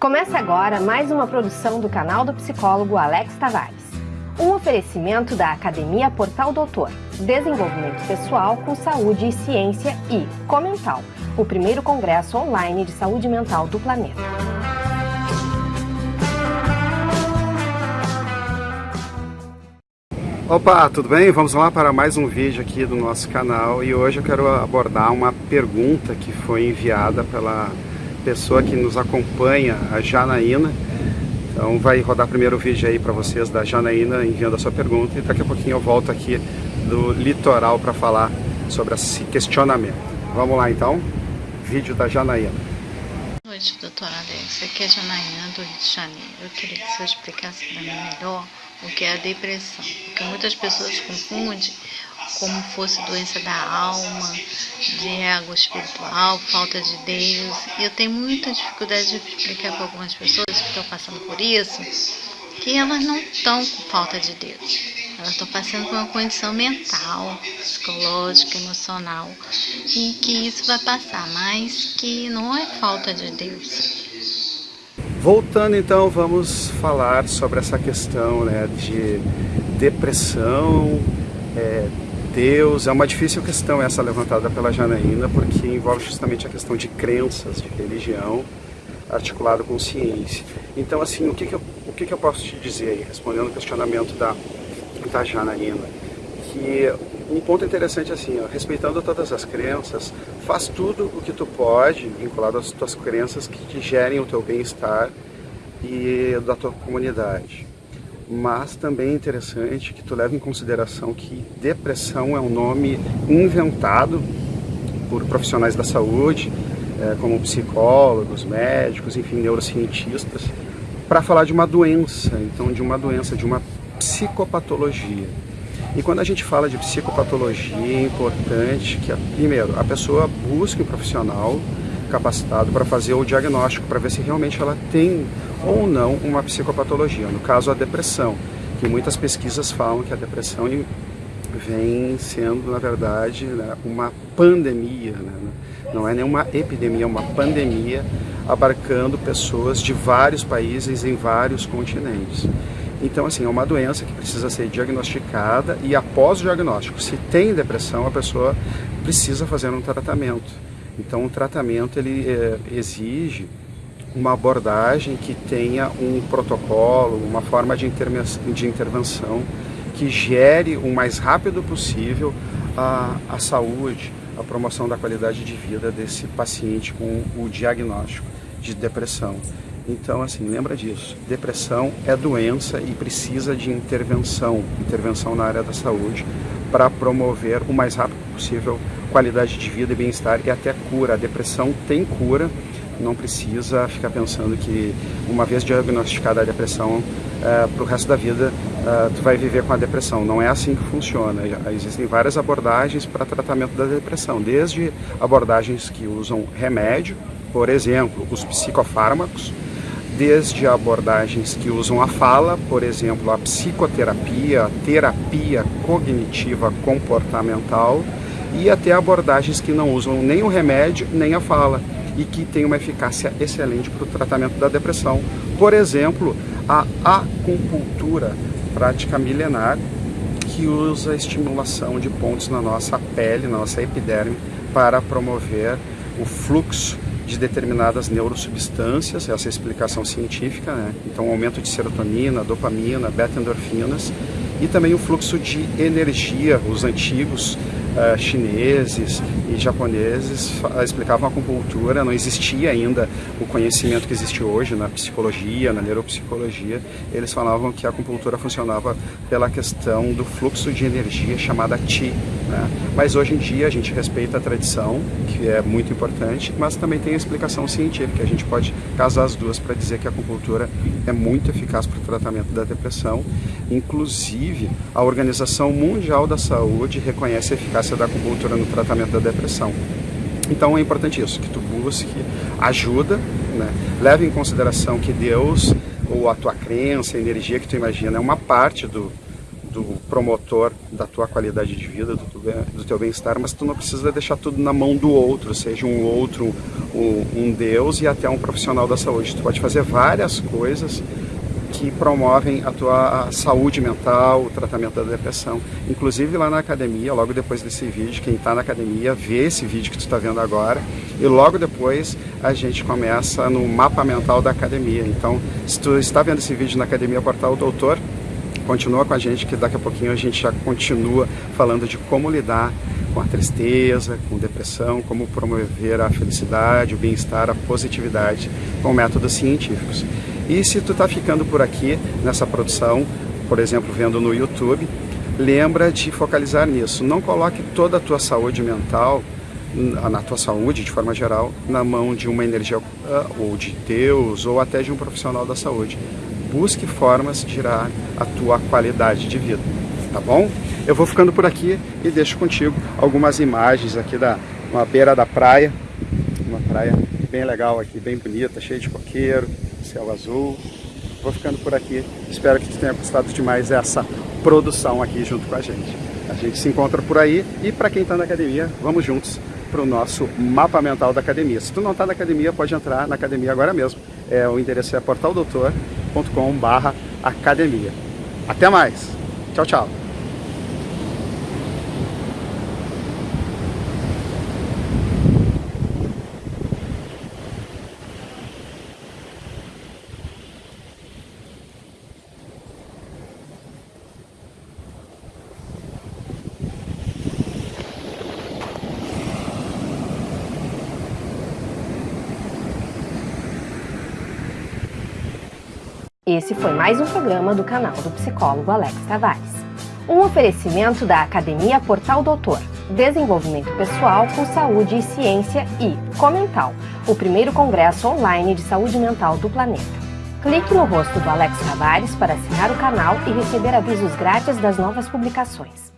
Começa agora mais uma produção do canal do psicólogo Alex Tavares. Um oferecimento da Academia Portal Doutor, Desenvolvimento Pessoal com Saúde e Ciência e Comental, o primeiro congresso online de saúde mental do planeta. Opa, tudo bem? Vamos lá para mais um vídeo aqui do nosso canal e hoje eu quero abordar uma pergunta que foi enviada pela pessoa que nos acompanha, a Janaína. Então vai rodar primeiro o vídeo aí para vocês da Janaína enviando a sua pergunta e daqui a pouquinho eu volto aqui do litoral para falar sobre esse questionamento. Vamos lá então, vídeo da Janaína. Boa noite, doutora Alex. Aqui é a Janaína do Rio de Janeiro. Eu queria que você explicasse para mim melhor o que é a depressão, porque muitas pessoas confundem como fosse doença da alma, de ego espiritual, falta de Deus. E eu tenho muita dificuldade de explicar para algumas pessoas que estão passando por isso, que elas não estão com falta de Deus. Elas estão passando por uma condição mental, psicológica, emocional, e que isso vai passar, mas que não é falta de Deus. Voltando então, vamos falar sobre essa questão né, de depressão, é, Deus, é uma difícil questão essa levantada pela Janaína, porque envolve justamente a questão de crenças, de religião, articulado com ciência. Então, assim, o que, que, eu, o que, que eu posso te dizer aí, respondendo o questionamento da, da Janaína? Que um ponto interessante assim, ó, respeitando todas as crenças, faz tudo o que tu pode, vinculado às tuas crenças, que te gerem o teu bem-estar e da tua comunidade mas também é interessante que tu leve em consideração que depressão é um nome inventado por profissionais da saúde, é, como psicólogos, médicos, enfim, neurocientistas, para falar de uma doença, então de uma doença, de uma psicopatologia. E quando a gente fala de psicopatologia, é importante que, primeiro, a pessoa busque um profissional capacitado para fazer o diagnóstico, para ver se realmente ela tem ou não uma psicopatologia, no caso a depressão, que muitas pesquisas falam que a depressão vem sendo, na verdade, né, uma pandemia, né? não é nenhuma epidemia, é uma pandemia abarcando pessoas de vários países em vários continentes. Então, assim, é uma doença que precisa ser diagnosticada e após o diagnóstico, se tem depressão, a pessoa precisa fazer um tratamento. Então, o tratamento ele é, exige uma abordagem que tenha um protocolo, uma forma de, de intervenção que gere o mais rápido possível a, a saúde, a promoção da qualidade de vida desse paciente com o diagnóstico de depressão. Então, assim, lembra disso. Depressão é doença e precisa de intervenção, intervenção na área da saúde, para promover o mais rápido possível qualidade de vida e bem-estar e até cura. A depressão tem cura, não precisa ficar pensando que uma vez diagnosticada a depressão, é, para o resto da vida é, tu vai viver com a depressão. Não é assim que funciona. Existem várias abordagens para tratamento da depressão, desde abordagens que usam remédio, por exemplo, os psicofármacos, desde abordagens que usam a fala, por exemplo, a psicoterapia, a terapia cognitiva comportamental, e até abordagens que não usam nem o remédio nem a fala e que tem uma eficácia excelente para o tratamento da depressão. Por exemplo, a acupuntura, prática milenar, que usa a estimulação de pontos na nossa pele, na nossa epiderme, para promover o fluxo de determinadas neurosubstâncias, essa é a explicação científica, né? então aumento de serotonina, dopamina, beta-endorfinas e também o fluxo de energia, os antigos uh, chineses e japoneses explicavam a acupuntura, não existia ainda o conhecimento que existe hoje na psicologia, na neuropsicologia. Eles falavam que a acupuntura funcionava pela questão do fluxo de energia chamada Qi. Né? Mas hoje em dia a gente respeita a tradição, que é muito importante, mas também tem a explicação científica. A gente pode casar as duas para dizer que a acupuntura é muito eficaz para o tratamento da depressão. Inclusive, a Organização Mundial da Saúde reconhece a eficácia da acupuntura no tratamento da depressão. Então é importante isso, que tu busque ajuda, né? leve em consideração que Deus, ou a tua crença, a energia que tu imagina, é uma parte do, do promotor da tua qualidade de vida, do, do teu bem-estar, mas tu não precisa deixar tudo na mão do outro, seja um outro, um, um Deus e até um profissional da saúde. Tu pode fazer várias coisas que promovem a tua saúde mental, o tratamento da depressão. Inclusive lá na academia, logo depois desse vídeo, quem está na academia vê esse vídeo que tu está vendo agora e logo depois a gente começa no mapa mental da academia. Então, se tu está vendo esse vídeo na Academia Portal Doutor, continua com a gente que daqui a pouquinho a gente já continua falando de como lidar com a tristeza, com depressão, como promover a felicidade, o bem-estar, a positividade com métodos científicos. E se tu está ficando por aqui nessa produção, por exemplo, vendo no YouTube, lembra de focalizar nisso. Não coloque toda a tua saúde mental, na tua saúde de forma geral, na mão de uma energia ah, ou de Deus ou até de um profissional da saúde. Busque formas de tirar a tua qualidade de vida, tá bom? Eu vou ficando por aqui e deixo contigo algumas imagens aqui da uma beira da praia, uma praia bem legal aqui, bem bonita, cheia de coqueiro, céu azul. Vou ficando por aqui. Espero que tenha gostado de mais essa produção aqui junto com a gente. A gente se encontra por aí e para quem está na academia, vamos juntos para o nosso mapa mental da academia. Se tu não está na academia, pode entrar na academia agora mesmo. É, o endereço é portaldoutor.com.br academia. Até mais. Tchau, tchau. Esse foi mais um programa do canal do psicólogo Alex Tavares. Um oferecimento da Academia Portal Doutor, Desenvolvimento Pessoal com Saúde e Ciência e Comental, o primeiro congresso online de saúde mental do planeta. Clique no rosto do Alex Tavares para assinar o canal e receber avisos grátis das novas publicações.